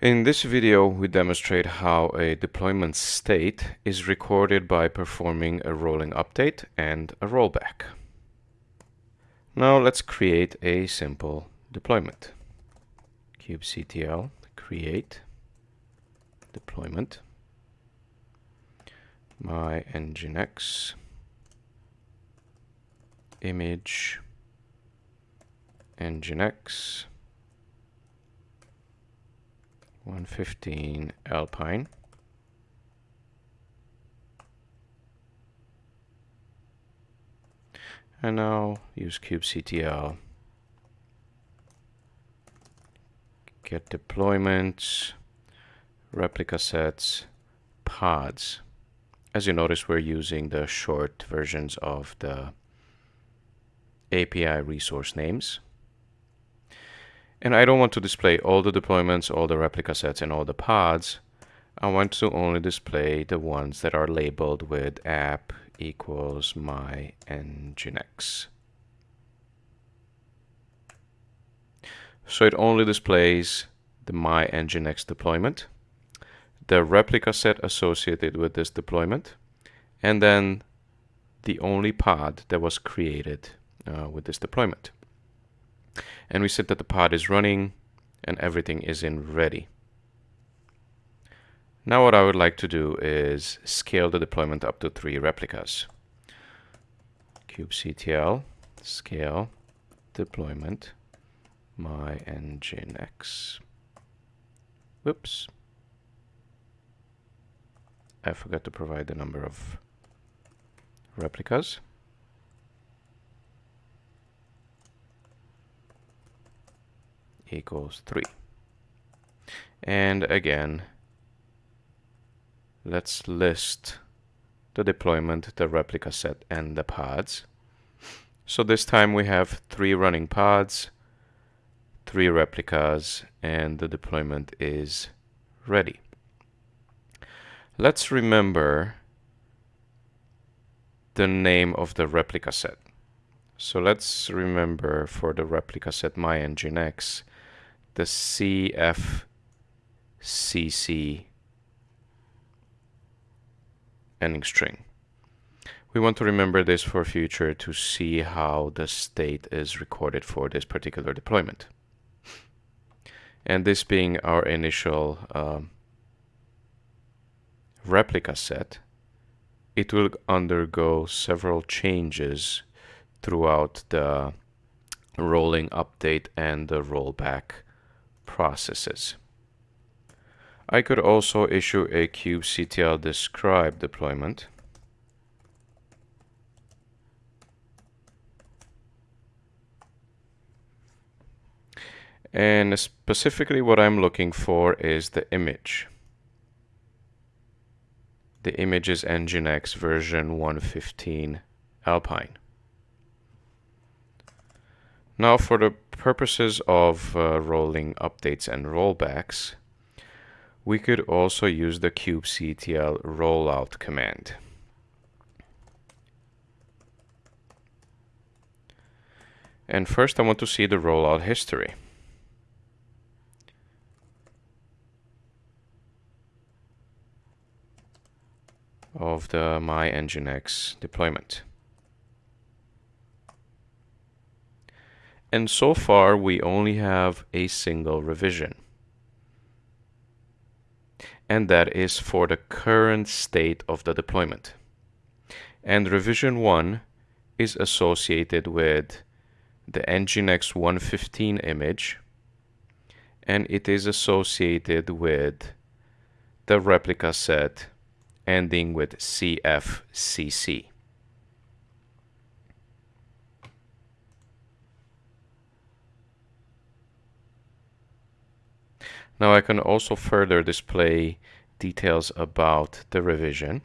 In this video, we demonstrate how a deployment state is recorded by performing a rolling update and a rollback. Now let's create a simple deployment. kubectl create deployment my nginx image nginx 115 Alpine. And now use kubectl. Get deployments, replica sets, pods. As you notice, we're using the short versions of the API resource names. And I don't want to display all the deployments, all the replica sets, and all the pods. I want to only display the ones that are labeled with app equals my nginx. So it only displays the my nginx deployment, the replica set associated with this deployment, and then the only pod that was created uh, with this deployment and we said that the pod is running and everything is in ready. Now what I would like to do is scale the deployment up to three replicas. kubectl scale deployment my nginx. Whoops. I forgot to provide the number of replicas. Equals 3. And again, let's list the deployment, the replica set, and the pods. So this time we have three running pods, three replicas, and the deployment is ready. Let's remember the name of the replica set. So let's remember for the replica set my nginx the CFCC ending string. We want to remember this for future to see how the state is recorded for this particular deployment. And this being our initial um, replica set, it will undergo several changes throughout the rolling update and the rollback processes. I could also issue a kubectl describe deployment. And specifically what I'm looking for is the image. The image is Nginx version 115 Alpine. Now for the purposes of uh, rolling updates and rollbacks, we could also use the kubectl rollout command. And first I want to see the rollout history. of the my nginx deployment. And so far, we only have a single revision. And that is for the current state of the deployment. And revision 1 is associated with the Nginx 115 image and it is associated with the replica set ending with CFCC. Now I can also further display details about the revision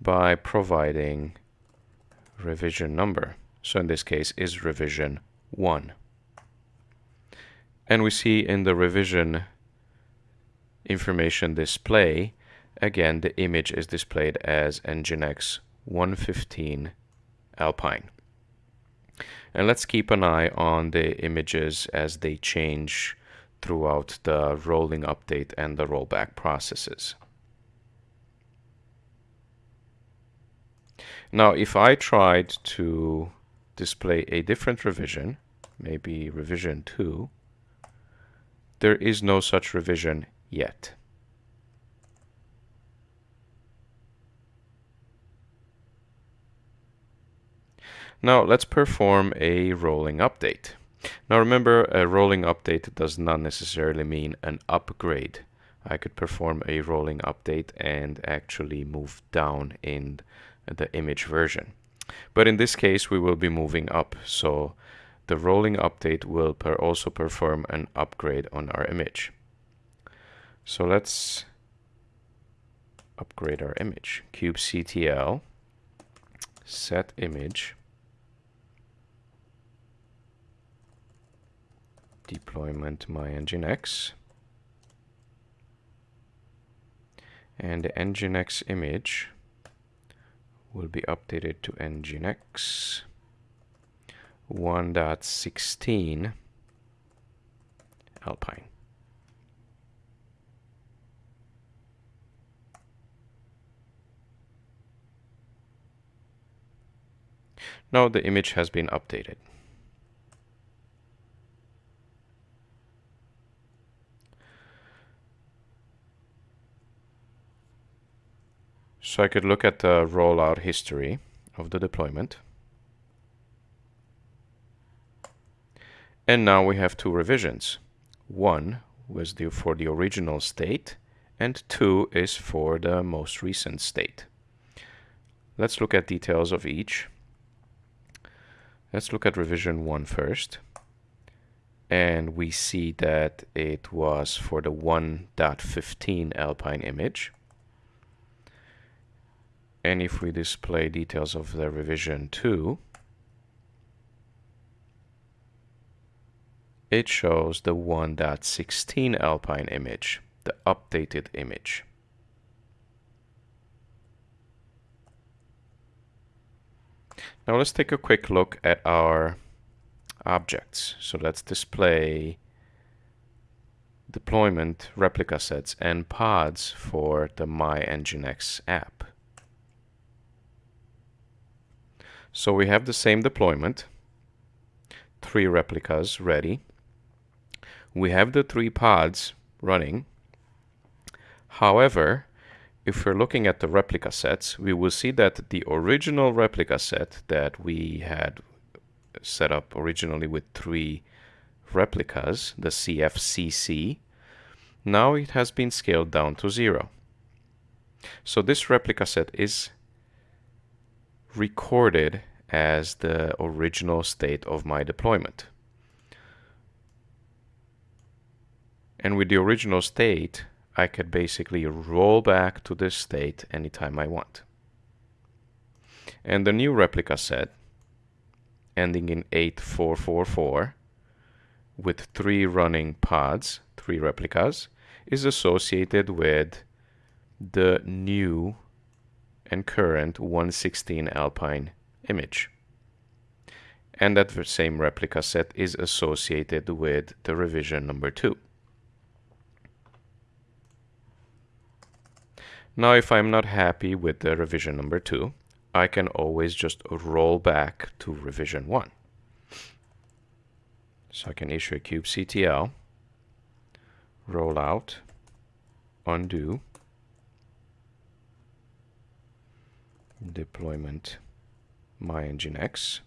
by providing revision number. So in this case is revision 1. And we see in the revision information display, again the image is displayed as Nginx 115 Alpine. And let's keep an eye on the images as they change throughout the rolling update and the rollback processes. Now, if I tried to display a different revision, maybe revision 2, there is no such revision yet. Now let's perform a rolling update. Now remember, a rolling update does not necessarily mean an upgrade. I could perform a rolling update and actually move down in the image version. But in this case, we will be moving up. So the rolling update will per also perform an upgrade on our image. So let's upgrade our image. kubectl set image deployment my and the nginx image will be updated to nginx 1.16 alpine. Now the image has been updated So I could look at the rollout history of the deployment. And now we have two revisions. One was due for the original state and two is for the most recent state. Let's look at details of each. Let's look at revision one first. And we see that it was for the 1.15 Alpine image. And if we display details of the revision 2, it shows the 1.16 Alpine image, the updated image. Now let's take a quick look at our objects. So let's display deployment replica sets and pods for the My Nginx app. So we have the same deployment, three replicas ready. We have the three pods running. However, if we're looking at the replica sets, we will see that the original replica set that we had set up originally with three replicas, the CFCC, now it has been scaled down to zero. So this replica set is recorded as the original state of my deployment. And with the original state, I could basically roll back to this state anytime I want. And the new replica set, ending in 8444, with three running pods, three replicas, is associated with the new and current 116 Alpine image. And that same replica set is associated with the revision number 2. Now if I'm not happy with the revision number 2, I can always just roll back to revision 1. So I can issue a kubectl, roll out, undo, deployment my nginx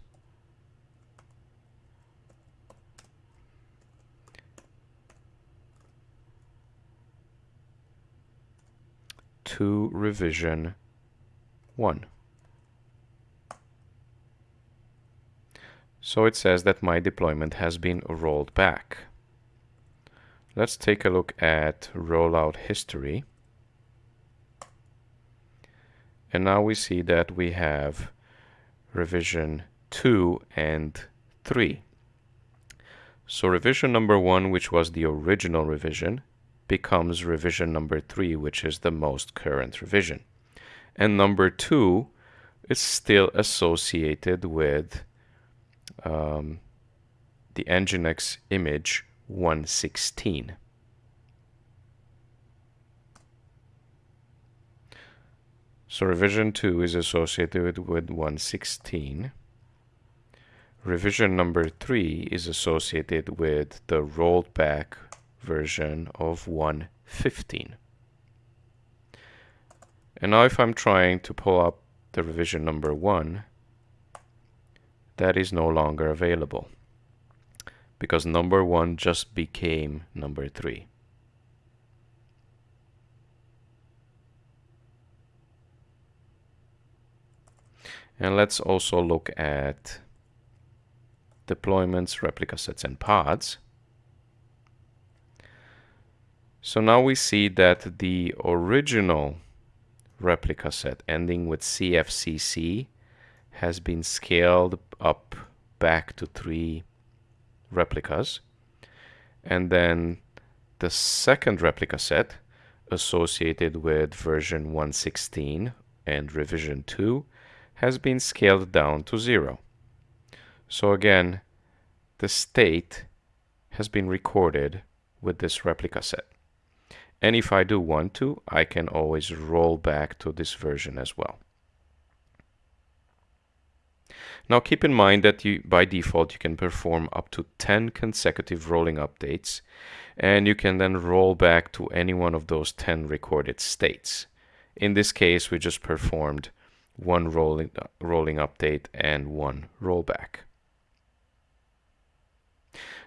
to revision 1. So it says that my deployment has been rolled back. Let's take a look at rollout history. And now we see that we have revision 2 and 3. So revision number 1, which was the original revision, becomes revision number 3, which is the most current revision. And number 2 is still associated with um, the Nginx image 116. So revision 2 is associated with 116. Revision number 3 is associated with the rolled back version of 115. And now if I'm trying to pull up the revision number 1, that is no longer available because number 1 just became number 3. And let's also look at deployments, replica sets, and pods. So now we see that the original replica set ending with CFCC has been scaled up back to three replicas. And then the second replica set associated with version 116 and revision 2 has been scaled down to zero. So again, the state has been recorded with this replica set. And if I do want to, I can always roll back to this version as well. Now keep in mind that you, by default you can perform up to 10 consecutive rolling updates and you can then roll back to any one of those 10 recorded states. In this case we just performed one rolling, rolling update, and one rollback.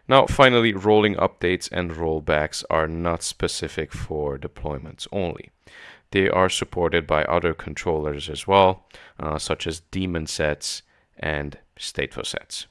Now, finally, rolling updates and rollbacks are not specific for deployments only. They are supported by other controllers as well, uh, such as daemon sets and stateful sets.